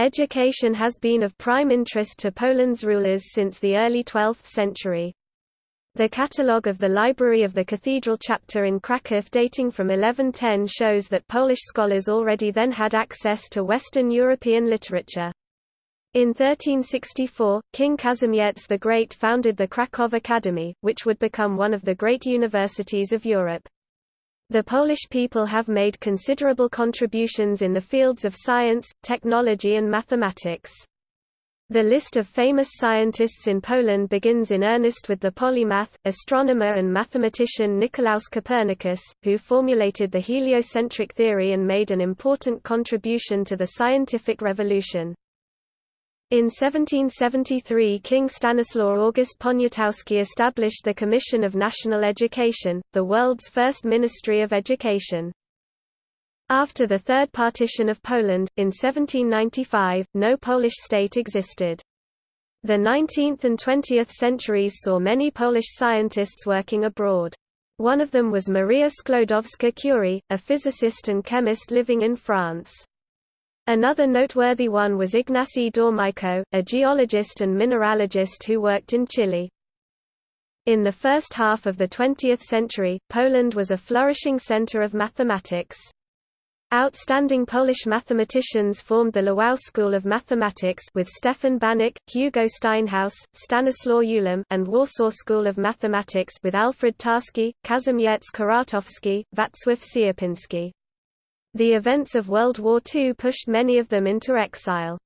Education has been of prime interest to Poland's rulers since the early 12th century. The catalogue of the Library of the Cathedral Chapter in Kraków dating from 1110 shows that Polish scholars already then had access to Western European literature. In 1364, King Kazimierz the Great founded the Kraków Academy, which would become one of the great universities of Europe. The Polish people have made considerable contributions in the fields of science, technology and mathematics. The list of famous scientists in Poland begins in earnest with the polymath, astronomer and mathematician Nicolaus Copernicus, who formulated the heliocentric theory and made an important contribution to the scientific revolution. In 1773 King Stanislaw August Poniatowski established the Commission of National Education, the world's first ministry of education. After the Third Partition of Poland, in 1795, no Polish state existed. The 19th and 20th centuries saw many Polish scientists working abroad. One of them was Maria Sklodowska-Curie, a physicist and chemist living in France. Another noteworthy one was Ignacy Domeyko, a geologist and mineralogist who worked in Chile. In the first half of the 20th century, Poland was a flourishing center of mathematics. Outstanding Polish mathematicians formed the Lwów School of Mathematics with Stefan Banach, Hugo Steinhaus, Stanislaw Ulam and Warsaw School of Mathematics with Alfred Tarski, Kazimierz Kuratowski, Wacław Sierpiński. The events of World War II pushed many of them into exile.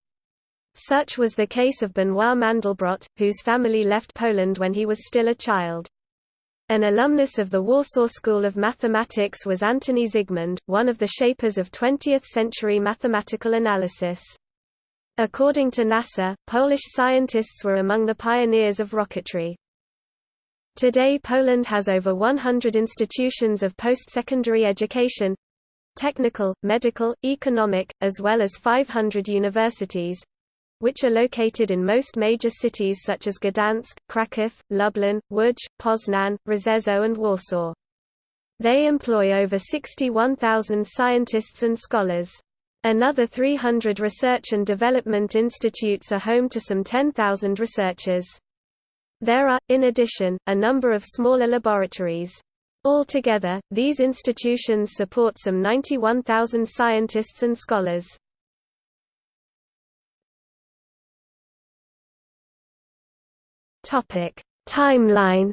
Such was the case of Benoit Mandelbrot, whose family left Poland when he was still a child. An alumnus of the Warsaw School of Mathematics was Antoni Zygmund, one of the shapers of 20th-century mathematical analysis. According to NASA, Polish scientists were among the pioneers of rocketry. Today Poland has over 100 institutions of post-secondary education, technical, medical, economic, as well as 500 universities which are located in most major cities such as Gdansk, Kraków, Lublin, Łódź, Poznan, Rzeszów and Warsaw. They employ over 61,000 scientists and scholars. Another 300 research and development institutes are home to some 10,000 researchers. There are, in addition, a number of smaller laboratories. Altogether, these institutions support some 91,000 scientists and scholars. Topic: Timeline.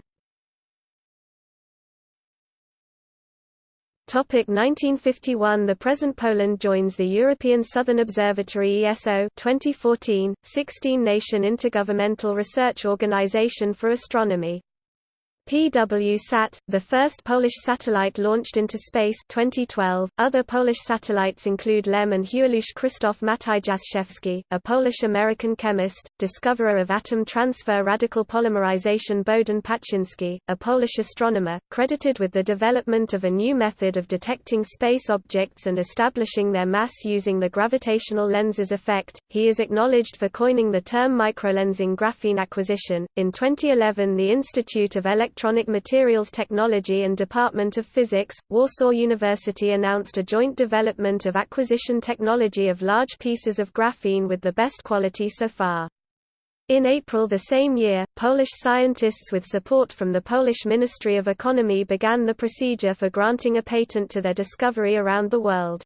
Topic 1951 The present Poland joins the European Southern Observatory ESO 2014, 16-nation intergovernmental research organization for astronomy. PWSat, the first Polish satellite launched into space 2012. Other Polish satellites include LEM and Heweliusz Krzysztof Matyjaszewski, a Polish-American chemist, discoverer of atom transfer radical polymerization Bohdan Paczynski, a Polish astronomer, credited with the development of a new method of detecting space objects and establishing their mass using the gravitational lenses effect. He is acknowledged for coining the term microlensing graphene acquisition. In 2011 the Institute of Electron Electronic Materials Technology and Department of Physics, Warsaw University announced a joint development of acquisition technology of large pieces of graphene with the best quality so far. In April the same year, Polish scientists with support from the Polish Ministry of Economy began the procedure for granting a patent to their discovery around the world.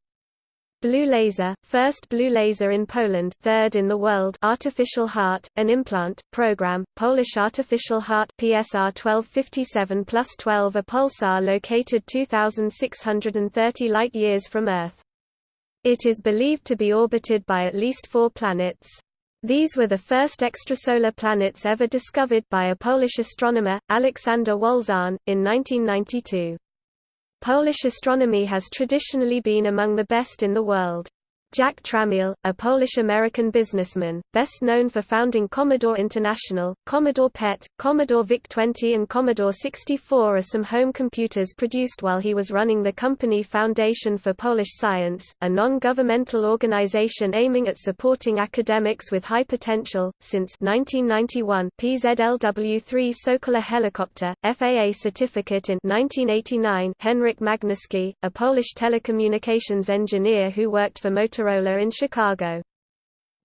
Blue laser, first blue laser in Poland, third in the world. Artificial heart, an implant program. Polish artificial heart PSR 1257 plus 12 a pulsar located 2630 light years from Earth. It is believed to be orbited by at least 4 planets. These were the first extrasolar planets ever discovered by a Polish astronomer, Aleksander Wolszczan, in 1992. Polish astronomy has traditionally been among the best in the world. Jack Tramiel, a Polish-American businessman, best known for founding Commodore International, Commodore PET, Commodore VIC-20 and Commodore 64 are some home computers produced while he was running the company Foundation for Polish Science, a non-governmental organization aiming at supporting academics with high potential. Since 1991, PZLW-3 Sokola helicopter, FAA certificate in 1989 Henryk Magnuski, a Polish telecommunications engineer who worked for Motorola in Chicago.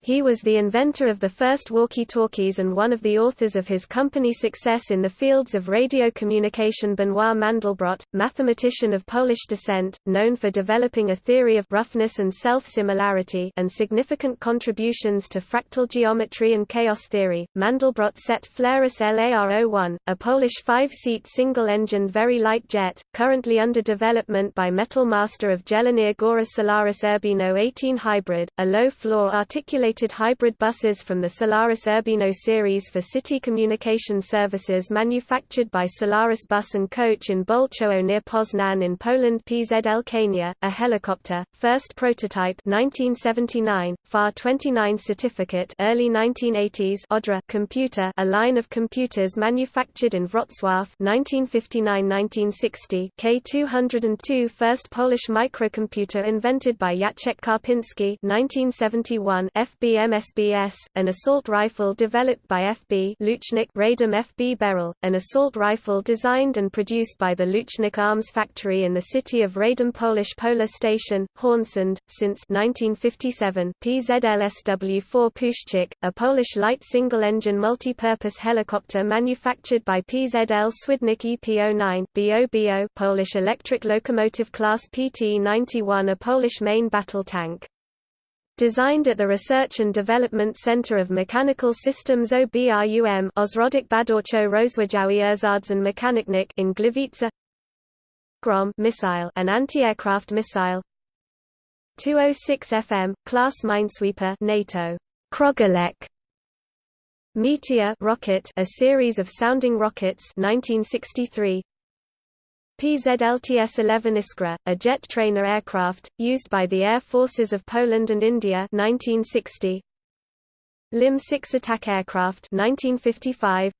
He was the inventor of the first walkie-talkies and one of the authors of his company's success in the fields of radio communication Benoit Mandelbrot, mathematician of Polish descent, known for developing a theory of roughness and self-similarity and significant contributions to fractal geometry and chaos theory. Mandelbrot set Flaris LAR-01, a Polish five-seat single-engined very light jet, currently under development by Metal Master of Jelenia Góra Solaris Urbino 18 hybrid, a low-floor articulated hybrid buses from the Solaris Urbino series for city communication services manufactured by Solaris Bus Coach in Bolechowo near Poznan in Poland PZL Kania, a helicopter, first prototype 1979, FAR 29 certificate early 1980s Odra computer a line of computers manufactured in Wrocław 1959-1960 K202 first Polish microcomputer invented by Jacek Karpinski 1971 F FB-MSBS, an assault rifle developed by FB Łucznik Radom FB Beryl, an assault rifle designed and produced by the Łucznik Arms Factory in the city of Radom Polish Polar Station, Hornsund, since 1957 PZLSW-4 Puszczyk, a Polish light single-engine multi-purpose helicopter manufactured by PZL Swidnik EP09 BOBO Polish electric locomotive class PT-91 a Polish main battle tank. Designed at the Research and Development Center of Mechanical Systems OBRUM Ośrodek Badawczo Rozwojowy Urządzeń Mechanicznych in Gliwice. Grom missile an anti-aircraft missile. 206 FM class minesweeper NATO. Krogelek Meteor rocket a series of sounding rockets 1963 PZLTS-11 Iskra, a jet trainer aircraft, used by the Air Forces of Poland and India 1960. LIM-6 attack aircraft 1955.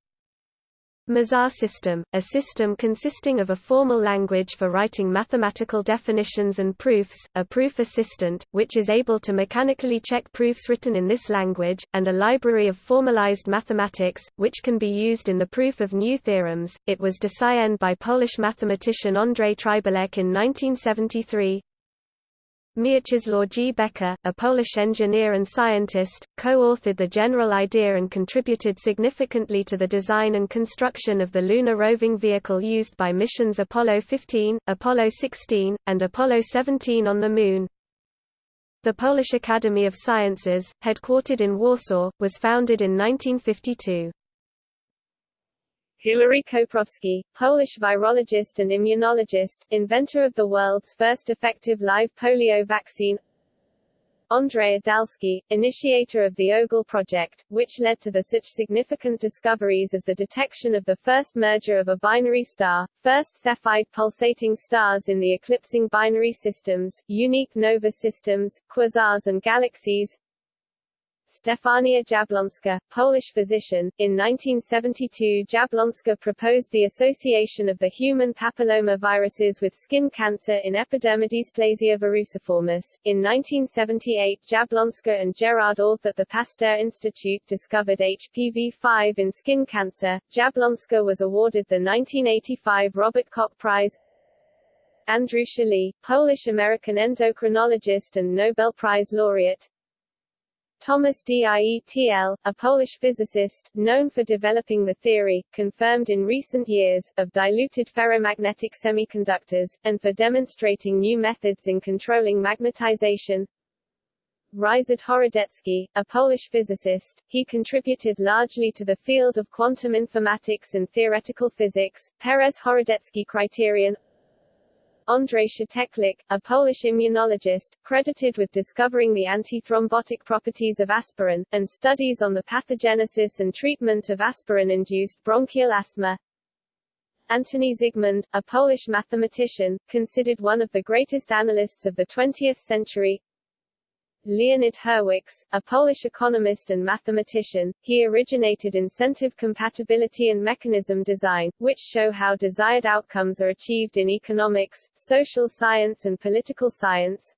Mizar system, a system consisting of a formal language for writing mathematical definitions and proofs, a proof assistant, which is able to mechanically check proofs written in this language, and a library of formalized mathematics, which can be used in the proof of new theorems. It was designed by Polish mathematician Andrzej Trybulec in 1973. Mieczysław G. Bekker, a Polish engineer and scientist, co-authored the general idea and contributed significantly to the design and construction of the lunar roving vehicle used by missions Apollo 15, Apollo 16, and Apollo 17 on the Moon. The Polish Academy of Sciences, headquartered in Warsaw, was founded in 1952. Hilary Koprowski, Polish virologist and immunologist, inventor of the world's first effective live polio vaccine. Andrzej Udalski, initiator of the OGLE project, which led to the such significant discoveries as the detection of the first merger of a binary star, first Cepheid pulsating stars in the eclipsing binary systems, unique nova systems, quasars and galaxies, Stefania Jablonska, Polish physician. In 1972 Jablonska proposed the association of the human papilloma viruses with skin cancer in epidermodysplasia verruciformis. In 1978 Jablonska and Gerard Orth at the Pasteur Institute discovered HPV-5 in skin cancer. Jablonska was awarded the 1985 Robert Koch Prize Andrew Schally, Polish-American endocrinologist and Nobel Prize laureate Thomas Dietl, a Polish physicist, known for developing the theory, confirmed in recent years, of diluted ferromagnetic semiconductors, and for demonstrating new methods in controlling magnetization. Ryszard Horodecki, a Polish physicist, he contributed largely to the field of quantum informatics and theoretical physics. Peres-Horodecki criterion Andrzej Szczeklik, a Polish immunologist, credited with discovering the antithrombotic properties of aspirin, and studies on the pathogenesis and treatment of aspirin-induced bronchial asthma. Antoni Zygmund, a Polish mathematician, considered one of the greatest analysts of the 20th century, Leonid Hurwicz, a Polish economist and mathematician, he originated incentive compatibility and mechanism design, which show how desired outcomes are achieved in economics, social science and political science.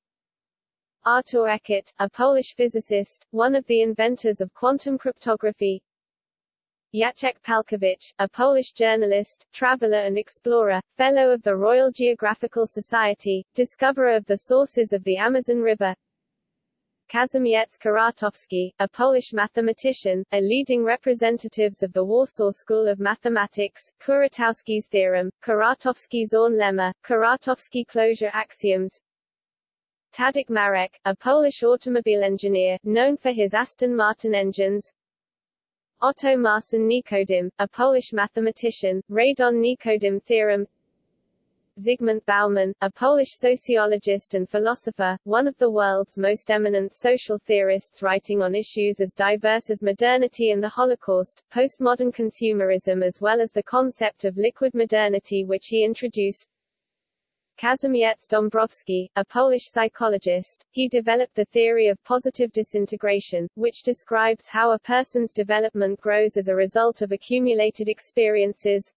Artur Ekert, a Polish physicist, one of the inventors of quantum cryptography, Jacek Pałkiewicz, a Polish journalist, traveler and explorer, Fellow of the Royal Geographical Society, discoverer of the sources of the Amazon River, Kazimierz Kuratowski, a Polish mathematician, a leading representatives of the Warsaw School of Mathematics, Kuratowski's theorem, Kuratowski's Zorn lemma, Kuratowski closure axioms, Tadek Marek, a Polish automobile engineer, known for his Aston Martin engines, Otto Marcin Nikodym, a Polish mathematician, Radon-Nikodym theorem Zygmunt Bauman, a Polish sociologist and philosopher, one of the world's most eminent social theorists writing on issues as diverse as modernity and the Holocaust, postmodern consumerism as well as the concept of liquid modernity which he introduced, Kazimierz Dąbrowski, a Polish psychologist, he developed the theory of positive disintegration, which describes how a person's development grows as a result of accumulated experiences.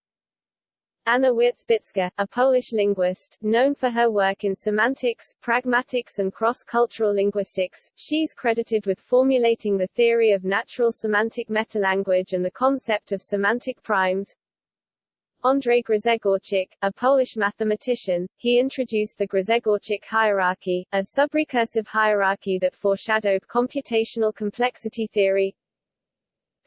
Anna Wierzbicka, a Polish linguist, known for her work in semantics, pragmatics and cross-cultural linguistics, she's credited with formulating the theory of natural semantic metalanguage and the concept of semantic primes. Andrzej Grzegorczyk, a Polish mathematician, he introduced the Grzegorczyk hierarchy, a subrecursive hierarchy that foreshadowed computational complexity theory.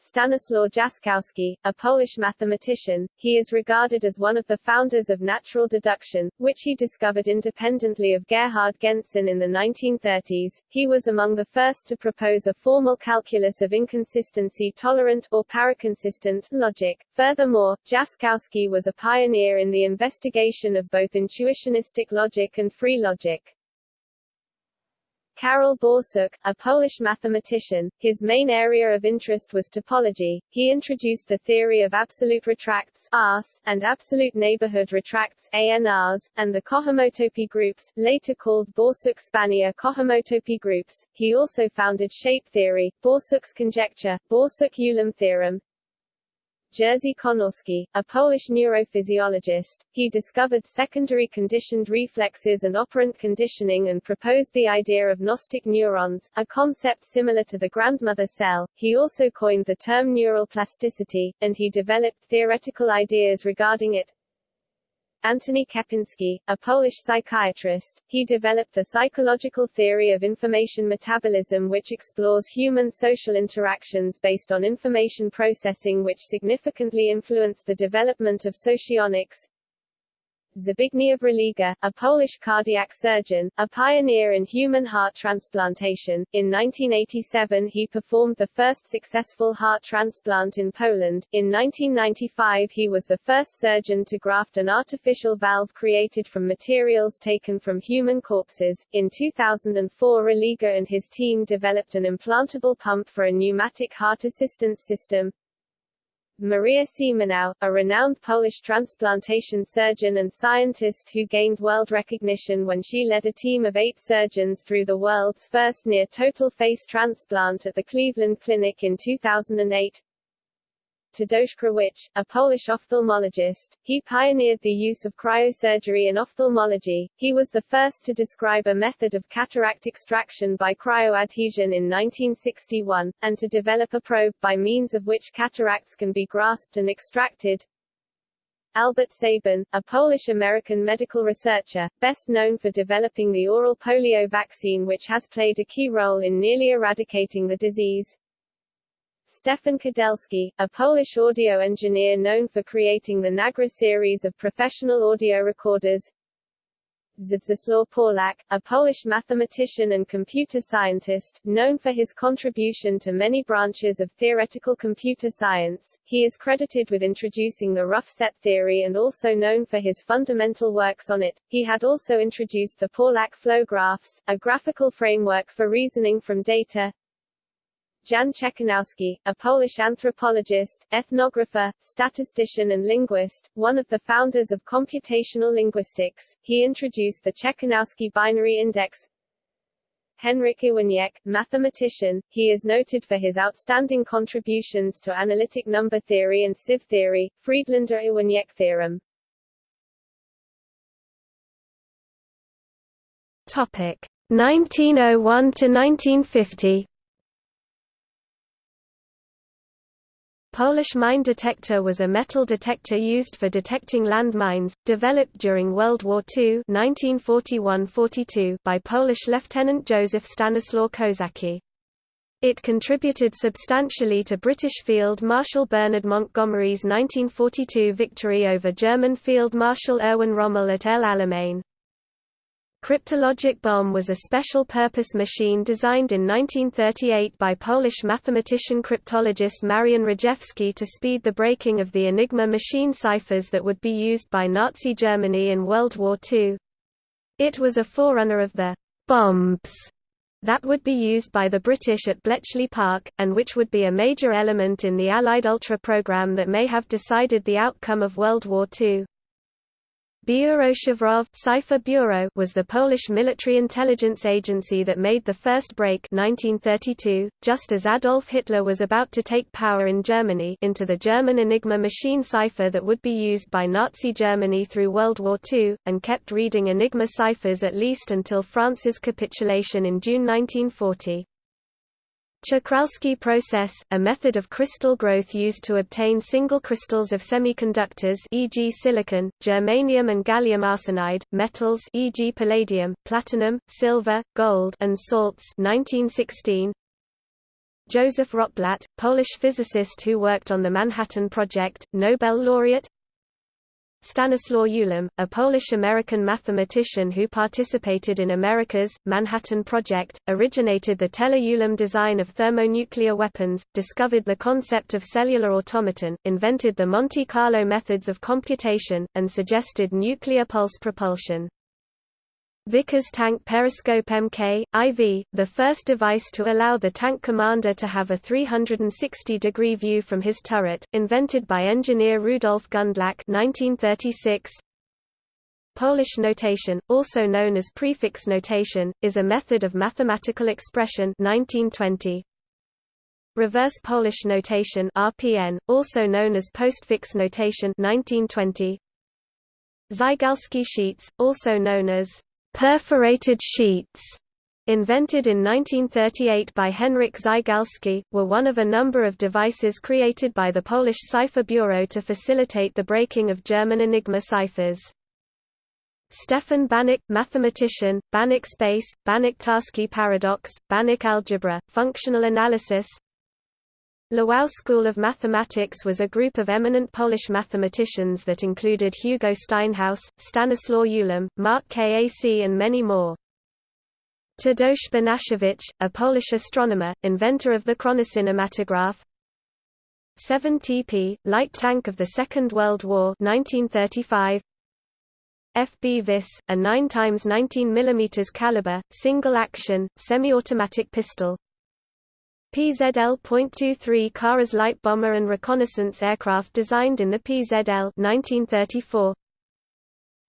Stanislaw Jaskowski, a Polish mathematician, he is regarded as one of the founders of natural deduction, which he discovered independently of Gerhard Gentzen in the 1930s. He was among the first to propose a formal calculus of inconsistency-tolerant or paraconsistent logic. Furthermore, Jaskowski was a pioneer in the investigation of both intuitionistic logic and free logic. Karol Borsuk, a Polish mathematician, his main area of interest was topology. He introduced the theory of absolute retracts ARS, and absolute neighborhood retracts ANRs, and the cohomotopy groups, later called Borsuk-Spanier cohomotopy groups. He also founded shape theory, Borsuk's conjecture, Borsuk-Ulam theorem, Jerzy Konorski, a Polish neurophysiologist, he discovered secondary conditioned reflexes and operant conditioning and proposed the idea of gnostic neurons, a concept similar to the grandmother cell. He also coined the term neural plasticity, and he developed theoretical ideas regarding it. Antoni Kępiński, a Polish psychiatrist, he developed the psychological theory of information metabolism which explores human social interactions based on information processing which significantly influenced the development of socionics. Zbigniew Religa, a Polish cardiac surgeon, a pioneer in human heart transplantation. In 1987 he performed the first successful heart transplant in Poland. In 1995 he was the first surgeon to graft an artificial valve created from materials taken from human corpses. In 2004 Religa and his team developed an implantable pump for a pneumatic heart assistance system, Maria Siemionow, a renowned Polish transplantation surgeon and scientist who gained world recognition when she led a team of eight surgeons through the world's first near-total face transplant at the Cleveland Clinic in 2008. Tadeusz Krwawicz, a Polish ophthalmologist, he pioneered the use of cryosurgery in ophthalmology. He was the first to describe a method of cataract extraction by cryoadhesion in 1961, and to develop a probe by means of which cataracts can be grasped and extracted. Albert Sabin, a Polish-American medical researcher, best known for developing the oral polio vaccine which has played a key role in nearly eradicating the disease. Stefan Kudelski, a Polish audio engineer known for creating the Nagra series of professional audio recorders. Zdzisław Pawlak, a Polish mathematician and computer scientist, known for his contribution to many branches of theoretical computer science. He is credited with introducing the rough set theory and also known for his fundamental works on it. He had also introduced the Pawlak flow graphs, a graphical framework for reasoning from data, Jan Czekanowski, a Polish anthropologist, ethnographer, statistician and linguist, one of the founders of computational linguistics, he introduced the Czekanowski binary index. Henryk Iwaniec, mathematician, he is noted for his outstanding contributions to analytic number theory and sieve theory, Friedlander-Iwaniec theorem. Topic 1901 to 1950 Polish mine detector was a metal detector used for detecting landmines, developed during World War II 1941–42 by Polish Lieutenant Joseph Stanislaw Kosacki. It contributed substantially to British Field Marshal Bernard Montgomery's 1942 victory over German Field Marshal Erwin Rommel at El Alamein. Cryptologic bomb was a special-purpose machine designed in 1938 by Polish mathematician cryptologist Marian Rejewski to speed the breaking of the Enigma machine ciphers that would be used by Nazi Germany in World War II. It was a forerunner of the bombs that would be used by the British at Bletchley Park, and which would be a major element in the Allied Ultra program that may have decided the outcome of World War II. Szyfrowe Cipher Bureau was the Polish military intelligence agency that made the first break 1932, just as Adolf Hitler was about to take power in Germany into the German Enigma machine cipher that would be used by Nazi Germany through World War II, and kept reading Enigma ciphers at least until France's capitulation in June 1940. Czochralski process, a method of crystal growth used to obtain single crystals of semiconductors e.g. silicon, germanium and gallium arsenide, metals e.g. palladium, platinum, silver, gold and salts 1916. Joseph Rotblat, Polish physicist who worked on the Manhattan Project, Nobel laureate Stanislaw Ulam, a Polish-American mathematician who participated in America's Manhattan Project, originated the Teller-Ulam design of thermonuclear weapons, discovered the concept of cellular automaton, invented the Monte Carlo methods of computation, and suggested nuclear pulse propulsion. Vickers Tank Periscope MK, IV, the first device to allow the tank commander to have a 360-degree view from his turret, invented by engineer Rudolf Gundlach 1936. Polish notation, also known as prefix notation, is a method of mathematical expression 1920. Reverse Polish notation RPN, also known as postfix notation 1920. Zygalski sheets, also known as Perforated sheets, invented in 1938 by Henryk Zygalski, were one of a number of devices created by the Polish Cipher Bureau to facilitate the breaking of German Enigma ciphers. Stefan Banach, mathematician, Banach space, Banach-Tarski paradox, Banach algebra, functional analysis, Lwów School of Mathematics was a group of eminent Polish mathematicians that included Hugo Steinhaus, Stanislaw Ulam, Mark Kac and many more. Tadeusz Banachiewicz, a Polish astronomer, inventor of the chronocinematograph 7TP, light tank of the Second World War 1935, FB Vis, a 9 x 19 mm caliber, single-action, semi-automatic pistol PZL.23 Karas light bomber and reconnaissance aircraft designed in the PZL 1934.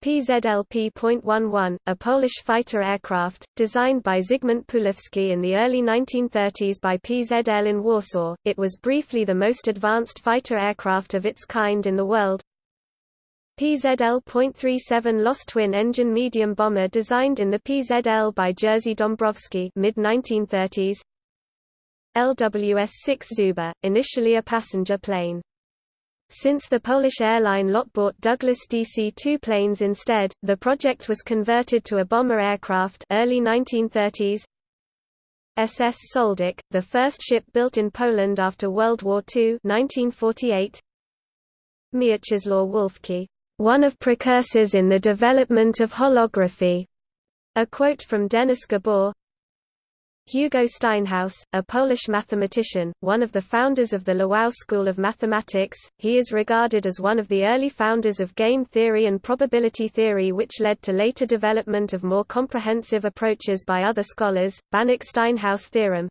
PZL-P.11, a Polish fighter aircraft, designed by Zygmunt Puławski in the early 1930s by PZL in Warsaw, it was briefly the most advanced fighter aircraft of its kind in the world. PZL.37 Lost twin-engine medium bomber designed in the PZL by Jerzy Dąbrowski mid-1930s. LWS-6 Żubr, initially a passenger plane. Since the Polish airline lot bought Douglas DC-2 planes instead, the project was converted to a bomber aircraft early 1930s. SS Sołdek, the first ship built in Poland after World War II 1948. Mieczysław Wolfke, one of precursors in the development of holography. A quote from Denis Gabor, Hugo Steinhaus, a Polish mathematician, one of the founders of the Lwów School of Mathematics, he is regarded as one of the early founders of game theory and probability theory which led to later development of more comprehensive approaches by other scholars, Banach-Steinhaus theorem.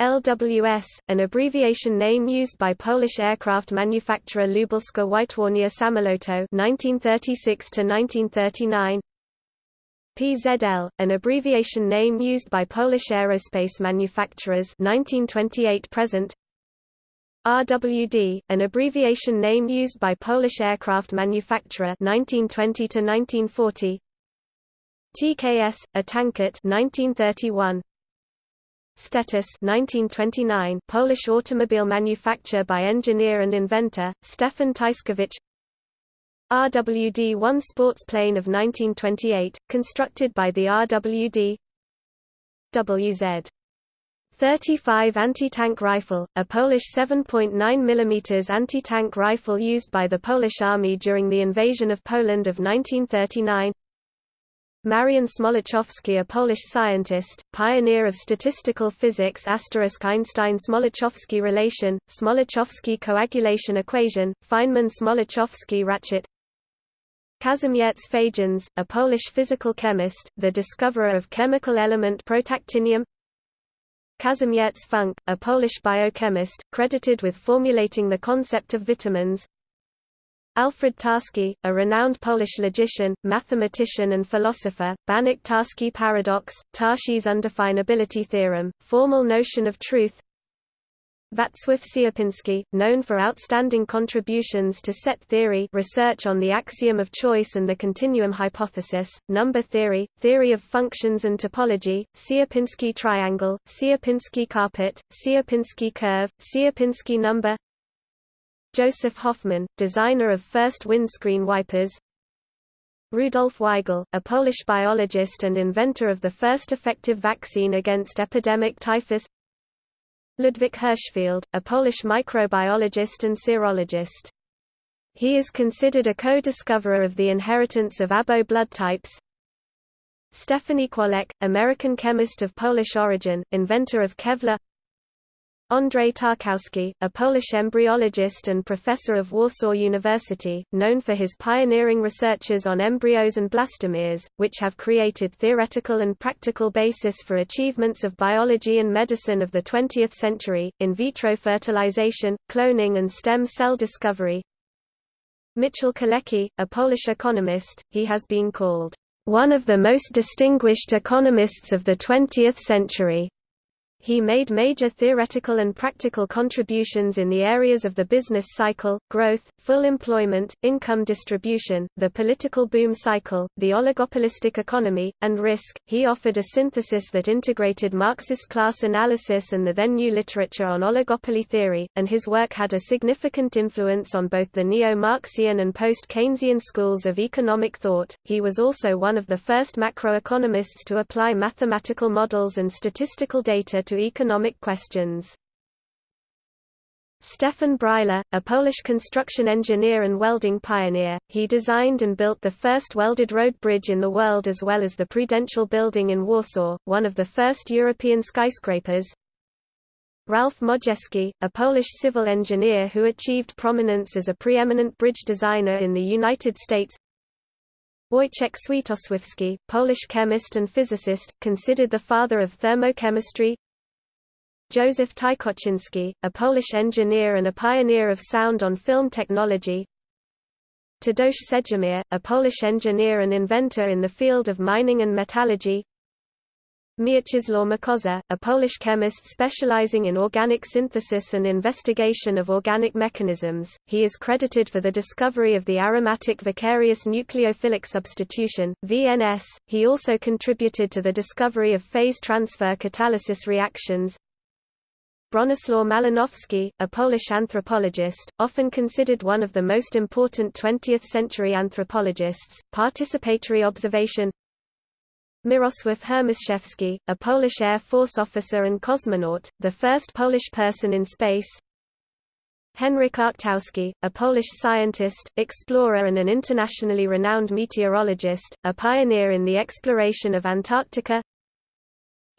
LWS, an abbreviation name used by Polish aircraft manufacturer Lubelska Wytwórnia Samolotu 1936 1939 PZL, an abbreviation name used by Polish aerospace manufacturers 1928 present. RWD, an abbreviation name used by Polish aircraft manufacturer 1920 to 1940. TKS, a tankette 1931. Stetysz 1929, Polish automobile manufacturer by engineer and inventor, Stefan Tyszkiewicz RWD-1 sports plane of 1928, constructed by the RWD WZ 35 anti-tank rifle, a Polish 7.9 mm anti-tank rifle used by the Polish Army during the invasion of Poland of 1939 Marian Smoluchowski a Polish scientist, pioneer of statistical physics Einstein-Smoluchowski relation, Smoluchowski coagulation equation, Feynman-Smoluchowski ratchet Kazimierz Fajans, a Polish physical chemist, the discoverer of chemical element protactinium. Kazimierz Funk, a Polish biochemist, credited with formulating the concept of vitamins. Alfred Tarski, a renowned Polish logician, mathematician and philosopher, Banach-Tarski paradox, Tarski's undefinability theorem, formal notion of truth Wacław Sierpiński, known for outstanding contributions to set theory research on the axiom of choice and the continuum hypothesis, number theory, theory of functions and topology, Sierpiński triangle, Sierpiński carpet, Sierpiński curve, Sierpiński number. Joseph Hoffman, designer of first windscreen wipers. Rudolf Weigel, a Polish biologist and inventor of the first effective vaccine against epidemic typhus Ludwik Hirschfeld, a Polish microbiologist and serologist. He is considered a co-discoverer of the inheritance of ABO blood types. Stephanie Kwolek, American chemist of Polish origin, inventor of Kevlar Andrzej Tarkowski, a Polish embryologist and professor of Warsaw University, known for his pioneering researches on embryos and blastomeres, which have created theoretical and practical basis for achievements of biology and medicine of the 20th century, in vitro fertilization, cloning and stem cell discovery. Michał Kalecki, a Polish economist, he has been called, "...one of the most distinguished economists of the 20th century." He made major theoretical and practical contributions in the areas of the business cycle, growth, full employment, income distribution, the political boom cycle, the oligopolistic economy, and risk. He offered a synthesis that integrated Marxist class analysis and the then new literature on oligopoly theory, and his work had a significant influence on both the neo Marxian and post Keynesian schools of economic thought. He was also one of the first macroeconomists to apply mathematical models and statistical data to economic questions. Stefan Bryla, a Polish construction engineer and welding pioneer, he designed and built the first welded road bridge in the world as well as the Prudential Building in Warsaw, one of the first European skyscrapers. Ralph Modjeski, a Polish civil engineer who achieved prominence as a preeminent bridge designer in the United States Wojciech Swietosławski, Polish chemist and physicist, considered the father of thermochemistry Joseph Tykoczynski, a Polish engineer and a pioneer of sound on film technology Tadeusz Sendzimir, a Polish engineer and inventor in the field of mining and metallurgy Mieczysław Mąkosza, a Polish chemist specializing in organic synthesis and investigation of organic mechanisms, he is credited for the discovery of the aromatic vicarious nucleophilic substitution (VNS). He also contributed to the discovery of phase transfer catalysis reactions. Bronislaw Malinowski, a Polish anthropologist, often considered one of the most important 20th-century anthropologists, participatory observation. Mirosław Hermaszewski, a Polish Air Force officer and cosmonaut, the first Polish person in space. Henryk Arctowski, a Polish scientist, explorer and an internationally renowned meteorologist, a pioneer in the exploration of Antarctica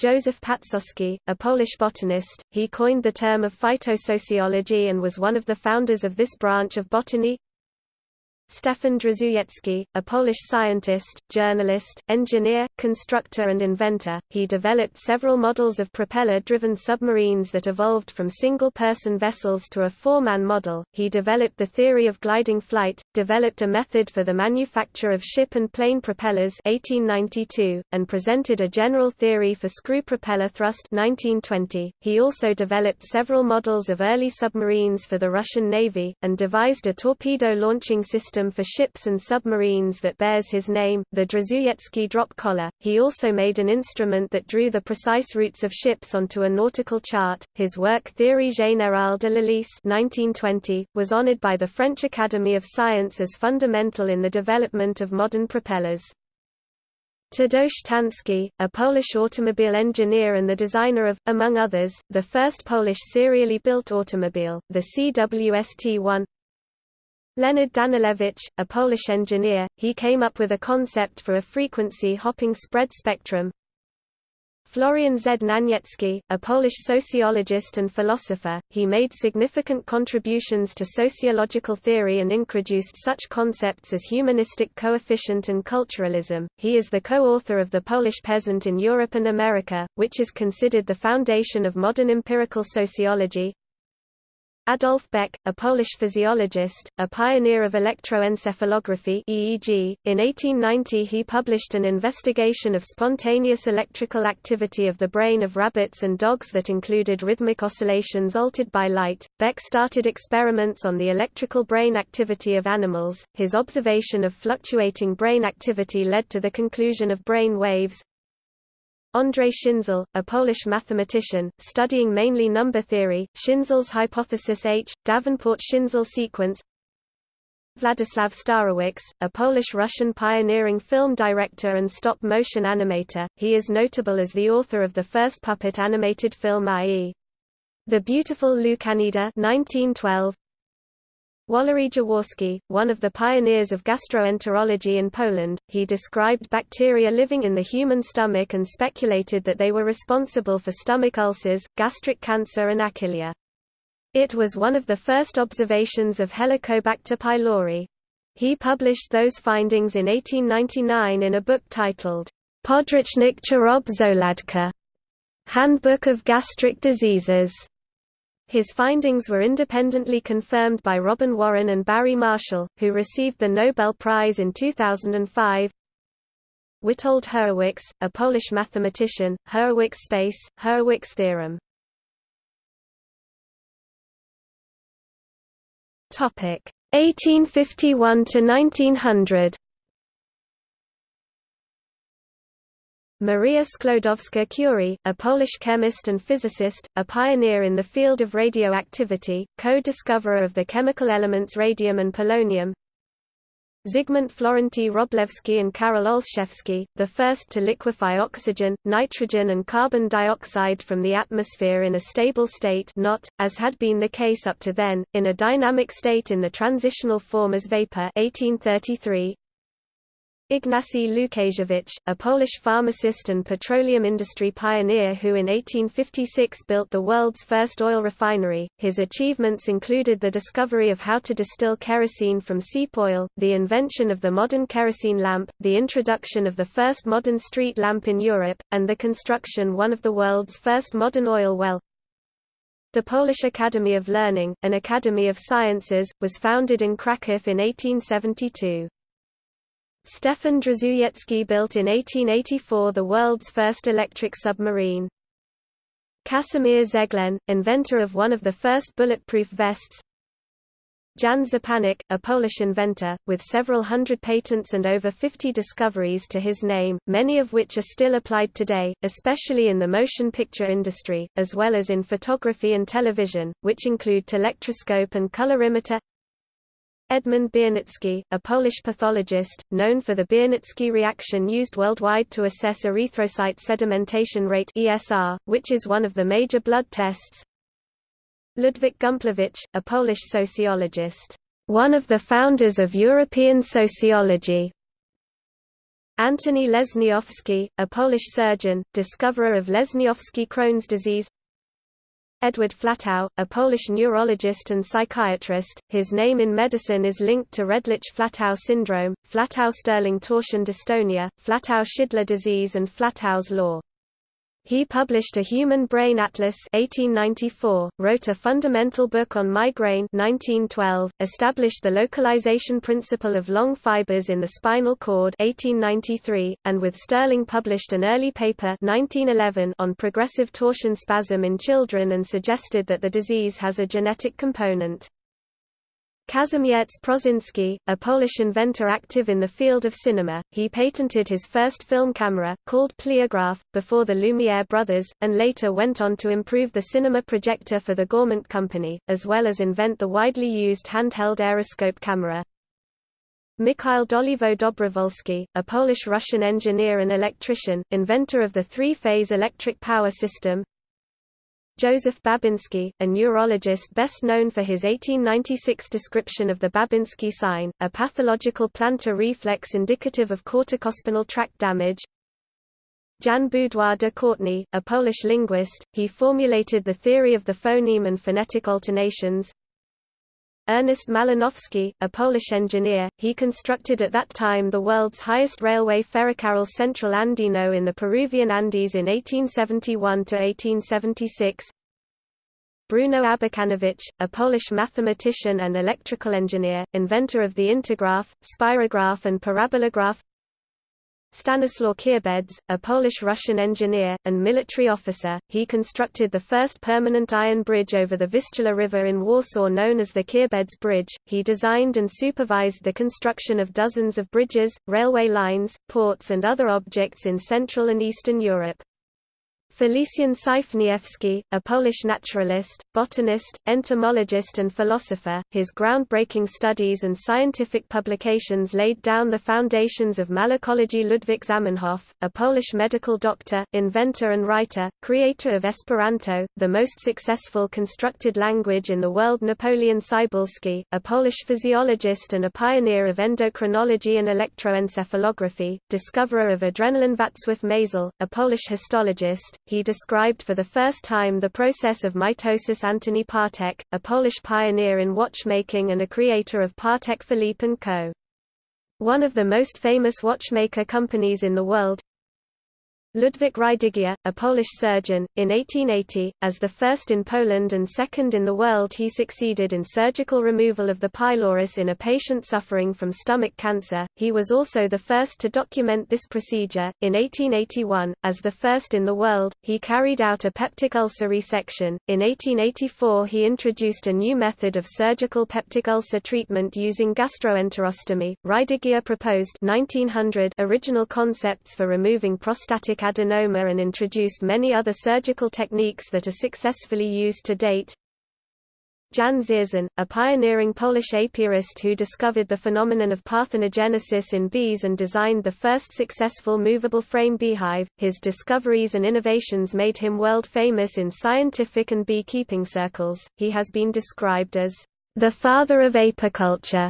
Joseph Paczoski, a Polish botanist, he coined the term of phytosociology and was one of the founders of this branch of botany. Stefan Drzewiecki, a Polish scientist, journalist, engineer, constructor and inventor, he developed several models of propeller-driven submarines that evolved from single-person vessels to a four-man model. He developed the theory of gliding flight, developed a method for the manufacture of ship and plane propellers 1892, and presented a general theory for screw propeller thrust 1920. He also developed several models of early submarines for the Russian Navy, and devised a torpedo launching system system for ships and submarines that bears his name, the Drzewiecki drop collar. He also made an instrument that drew the precise routes of ships onto a nautical chart. His work Théorie générale de l'hélice (1920) was honored by the French Academy of Science as fundamental in the development of modern propellers. Tadeusz Tański, a Polish automobile engineer and the designer of, among others, the first Polish serially built automobile, the CWST-1 Leonard Danilewicz, a Polish engineer, he came up with a concept for a frequency-hopping spread spectrum, Florian Znaniecki, a Polish sociologist and philosopher, he made significant contributions to sociological theory and introduced such concepts as humanistic coefficient and culturalism. He is the co-author of The Polish Peasant in Europe and America, which is considered the foundation of modern empirical sociology. Adolf Beck, a Polish physiologist, a pioneer of electroencephalography (EEG), in 1890 he published an investigation of spontaneous electrical activity of the brain of rabbits and dogs that included rhythmic oscillations altered by light. Beck started experiments on the electrical brain activity of animals. His observation of fluctuating brain activity led to the conclusion of brain waves, Andrzej Schinzel, a Polish mathematician, studying mainly number theory, Schinzel's hypothesis H, Davenport-Schinzel sequence Vladislav Starewicz, a Polish-Russian pioneering film director and stop-motion animator, he is notable as the author of the first puppet animated film i.e. The Beautiful Łukanida 1912, Walery Jaworski, one of the pioneers of gastroenterology in Poland, he described bacteria living in the human stomach and speculated that they were responsible for stomach ulcers, gastric cancer and achylia. It was one of the first observations of Helicobacter pylori. He published those findings in 1899 in a book titled Podręcznik Chorob Żołądka, Handbook of Gastric Diseases. His findings were independently confirmed by Robin Warren and Barry Marshall, who received the Nobel Prize in 2005. Witold Hurewicz, a Polish mathematician, Hurewicz space, Hurewicz theorem. Topic 1851 to 1900. Maria Sklodowska-Curie, a Polish chemist and physicist, a pioneer in the field of radioactivity, co-discoverer of the chemical elements radium and polonium. Zygmunt Florenty Wroblewski and Karol Olszewski, the first to liquefy oxygen, nitrogen and carbon dioxide from the atmosphere in a stable state not, as had been the case up to then, in a dynamic state in the transitional form as vapor 1833, Ignacy Łukasiewicz, a Polish pharmacist and petroleum industry pioneer who in 1856 built the world's first oil refinery. His achievements included the discovery of how to distill kerosene from seep oil, the invention of the modern kerosene lamp, the introduction of the first modern street lamp in Europe, and the construction one of the world's first modern oil well. The Polish Academy of Learning, an academy of sciences, was founded in Kraków in 1872. Stefan Drzewiecki built in 1884 the world's first electric submarine. Casimir Zeglen, inventor of one of the first bulletproof vests. Jan Szczepanik, a Polish inventor, with several hundred patents and over 50 discoveries to his name, many of which are still applied today, especially in the motion picture industry, as well as in photography and television, which include telectroscope and colorimeter. Edmund Biernicki, a Polish pathologist, known for the Biernicki reaction used worldwide to assess erythrocyte sedimentation rate ESR, which is one of the major blood tests. Ludwik Gumplowicz, a Polish sociologist, one of the founders of European sociology. Antoni Lesniowski, a Polish surgeon, discoverer of Lesniowski Crohn's disease Edward Flatau, a Polish neurologist and psychiatrist, his name in medicine is linked to Redlich-Flatau syndrome, Flatau-Stirling torsion dystonia, Flatau-Schindler disease and Flatau's law. He published a Human Brain Atlas 1894, wrote a fundamental book on migraine 1912, established the localization principle of long fibers in the spinal cord 1893, and with Stirling published an early paper 1911 on progressive torsion spasm in children and suggested that the disease has a genetic component. Kazimierz Prószyński, a Polish inventor active in the field of cinema, he patented his first film camera, called Pleograph, before the Lumiere brothers, and later went on to improve the cinema projector for the Gaumont company, as well as invent the widely used handheld aeroscope camera. Mikhail Dolivo Dobrowolski, a Polish-Russian engineer and electrician, inventor of the three-phase electric power system, Joseph Babinski, a neurologist best known for his 1896 description of the Babinski sign, a pathological plantar reflex indicative of corticospinal tract damage. Jan Baudouin de Courtenay, a Polish linguist, he formulated the theory of the phoneme and phonetic alternations. Ernest Malinowski, a Polish engineer, he constructed at that time the world's highest railway Ferrocarril Central Andino in the Peruvian Andes in 1871–1876. Bruno Abakanowicz, a Polish mathematician and electrical engineer, inventor of the integraph, spirograph and parabolograph Stanislaw Kierbedz, a Polish-Russian engineer, and military officer, he constructed the first permanent iron bridge over the Vistula River in Warsaw known as the Kierbedz Bridge. He designed and supervised the construction of dozens of bridges, railway lines, ports and other objects in Central and Eastern Europe. Felician Sypniewski, a Polish naturalist, botanist, entomologist and philosopher, his groundbreaking studies and scientific publications laid down the foundations of malacology. Ludwik Zamenhof, a Polish medical doctor, inventor and writer, creator of Esperanto, the most successful constructed language in the world. Napoleon Cybulski, a Polish physiologist and a pioneer of endocrinology and electroencephalography, discoverer of adrenaline. Wacław Mayzel, a Polish histologist, he described for the first time the process of mitosis Antoni Patek, a Polish pioneer in watchmaking and a creator of Patek Philippe & Co. One of the most famous watchmaker companies in the world, Ludwik Rydygier, a Polish surgeon, in 1880, as the first in Poland and second in the world he succeeded in surgical removal of the pylorus in a patient suffering from stomach cancer. He was also the first to document this procedure. In 1881, as the first in the world, he carried out a peptic ulcer resection. In 1884 he introduced a new method of surgical peptic ulcer treatment using gastroenterostomy. Rydygier proposed 1900 original concepts for removing prostatic adenoma and introduced many other surgical techniques that are successfully used to date. Jan Dzierzon, a pioneering Polish apiarist who discovered the phenomenon of parthenogenesis in bees and designed the first successful movable frame beehive, his discoveries and innovations made him world famous in scientific and beekeeping circles. He has been described as the father of apiculture.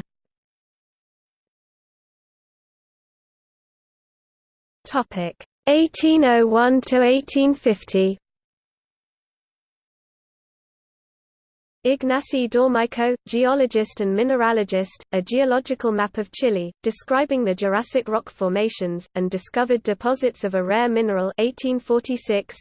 Topic: 1801 to 1850 Ignacy Domeyko, geologist and mineralogist, a geological map of Chile, describing the Jurassic rock formations, and discovered deposits of a rare mineral 1846.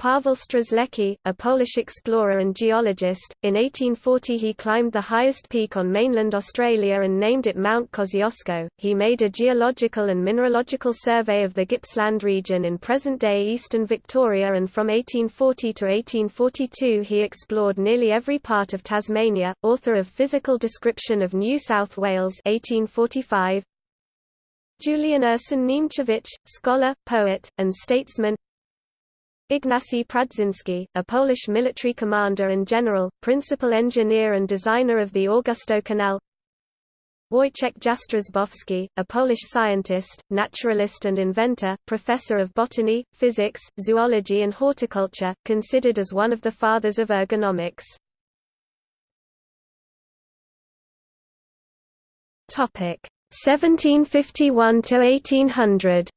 Paweł Strzelecki, a Polish explorer and geologist, in 1840 he climbed the highest peak on mainland Australia and named it Mount Kosciuszko. He made a geological and mineralogical survey of the Gippsland region in present-day eastern Victoria and from 1840 to 1842 he explored nearly every part of Tasmania, author of Physical Description of New South Wales 1845, Julian Ursyn Niemcewicz, scholar, poet, and statesman Ignacy Prądzyński, a Polish military commander and general, principal engineer and designer of the Augustów Canal Wojciech Jastrzębowski, a Polish scientist, naturalist and inventor, professor of botany, physics, zoology and horticulture, considered as one of the fathers of ergonomics. Topic 1751 to 1800.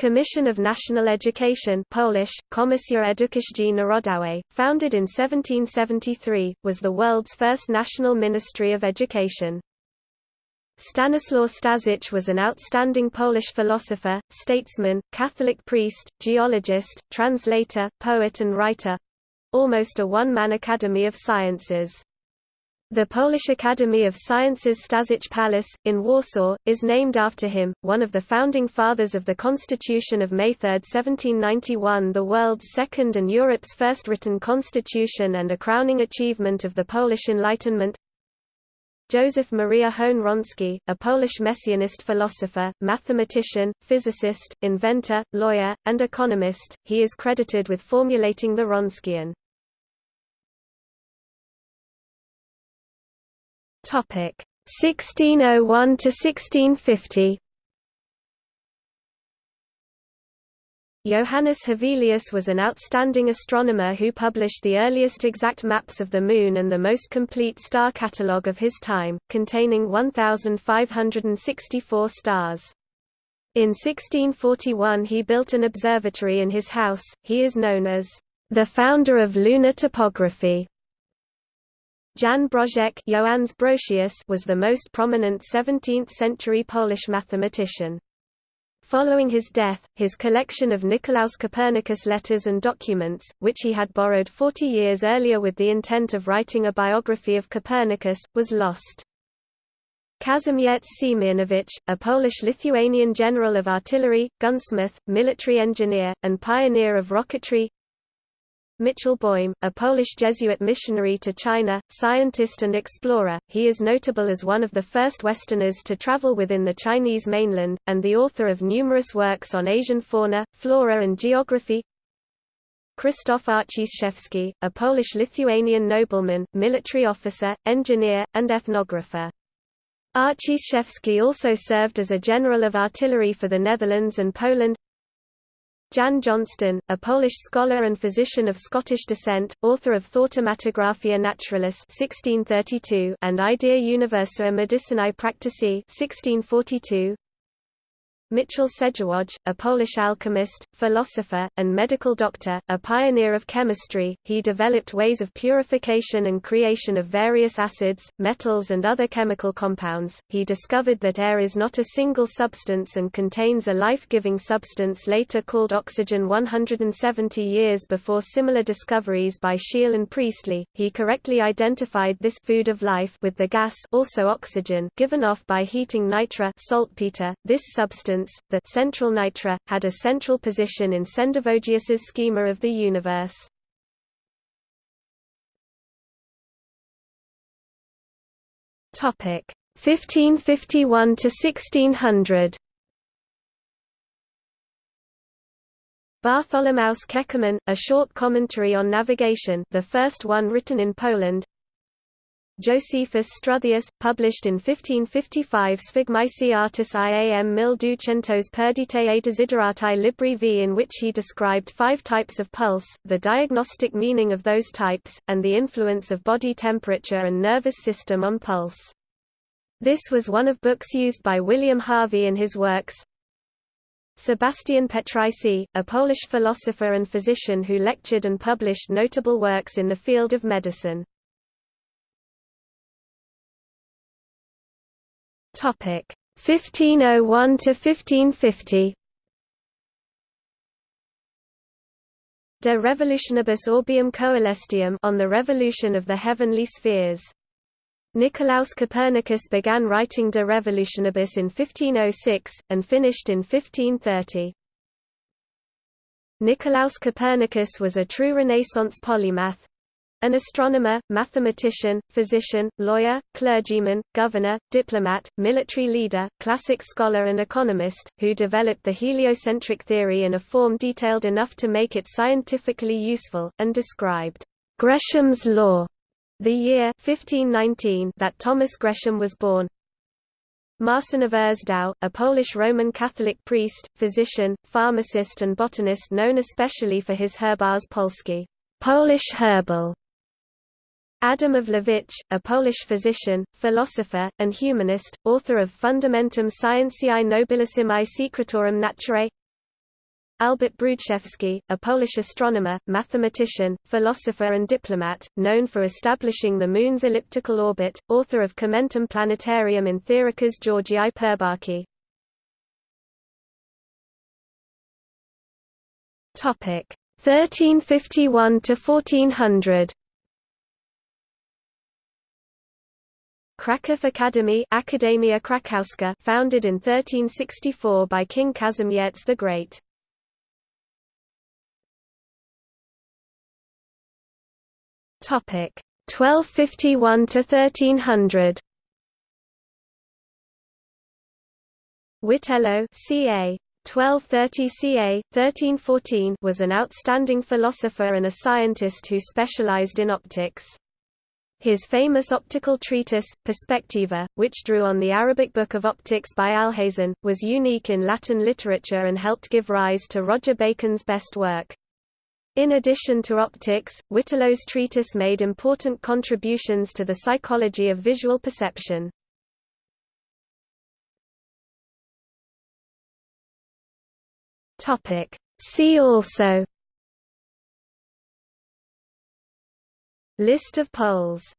Commission of National Education Polish, Komisja Edukacji Narodowej, founded in 1773, was the world's first national ministry of education. Stanislaw Staszic was an outstanding Polish philosopher, statesman, Catholic priest, geologist, translator, poet and writer—almost a one-man academy of sciences. The Polish Academy of Sciences Staszic Palace, in Warsaw, is named after him, one of the founding fathers of the Constitution of May 3, 1791 the world's second and Europe's first written constitution and a crowning achievement of the Polish Enlightenment. Joseph Maria Hoene-Wronski, a Polish Messianist philosopher, mathematician, physicist, inventor, lawyer, and economist, he is credited with formulating the Wronskian. Topic 1601 to 1650. Johannes Hevelius was an outstanding astronomer who published the earliest exact maps of the Moon and the most complete star catalogue of his time, containing 1,564 stars. In 1641 he built an observatory in his house, he is known as the founder of lunar topography. Jan Brożek was the most prominent 17th-century Polish mathematician. Following his death, his collection of Nicolaus Copernicus letters and documents, which he had borrowed 40 years earlier with the intent of writing a biography of Copernicus, was lost. Kazimierz Siemianowicz, a Polish-Lithuanian general of artillery, gunsmith, military engineer, and pioneer of rocketry Mitchell Boym, a Polish Jesuit missionary to China, scientist and explorer, he is notable as one of the first Westerners to travel within the Chinese mainland, and the author of numerous works on Asian fauna, flora and geography. Krzysztof Arciszewski, a Polish-Lithuanian nobleman, military officer, engineer, and ethnographer. Arciszewski also served as a general of artillery for the Netherlands and Poland. Jan Jonston, a Polish scholar and physician of Scottish descent, author of Thaumatographia Naturalis 1632 and Idea Universa Medicinae Practici 1642. Mitchell Sędziwój, a Polish alchemist, philosopher, and medical doctor, a pioneer of chemistry, he developed ways of purification and creation of various acids, metals and other chemical compounds. He discovered that air is not a single substance and contains a life-giving substance later called oxygen 170 years before similar discoveries by Scheele and Priestley. He correctly identified this food of life with the gas also oxygen given off by heating nitra saltpeter. This substance the central nitra, had a central position in Sendivogius's schema of the universe. Topic 1551 to 1600. Bartholomaus Keckermann, a short commentary on navigation, the first one written in Poland, Josephus Struthius, published in 1555 Sphygmaisi artis iam mil ducentos perdite a desiderati libri v in which he described five types of pulse, the diagnostic meaning of those types, and the influence of body temperature and nervous system on pulse. This was one of books used by William Harvey in his works, Sebastian Petrycy, a Polish philosopher and physician who lectured and published notable works in the field of medicine. Topic 1501 to 1550. De Revolutionibus Orbium Coelestium on the revolution of the heavenly spheres. Nicolaus Copernicus began writing De Revolutionibus in 1506, and finished in 1530. Nicolaus Copernicus was a true Renaissance polymath, an astronomer, mathematician, physician, lawyer, clergyman, governor, diplomat, military leader, classic scholar and economist, who developed the heliocentric theory in a form detailed enough to make it scientifically useful, and described Gresham's law, the year 1519 that Thomas Gresham was born. Marcin of Urzędów, a Polish Roman Catholic priest, physician, pharmacist and botanist known especially for his Herbarz Polski Polish herbal Adam of Łowicz, a Polish physician, philosopher, and humanist, author of Fundamentum Scientiae Nobilissimae Secretorum Naturae Albert Brudzewski, a Polish astronomer, mathematician, philosopher and diplomat, known for establishing the Moon's elliptical orbit, author of Commentum Planetarium in Theoricas Georgiae Purbachii. 1351 to 1400 Kraków Academy Akademia Krakowska founded in 1364 by King Kazimierz the Great. Topic 1251 to 1300. Witello ca. 1230 ca. 1314 was an outstanding philosopher and a scientist who specialized in optics. His famous optical treatise, Perspectiva, which drew on the Arabic Book of Optics by Alhazen, was unique in Latin literature and helped give rise to Roger Bacon's best work. In addition to optics, Witello's treatise made important contributions to the psychology of visual perception. See also List of Poles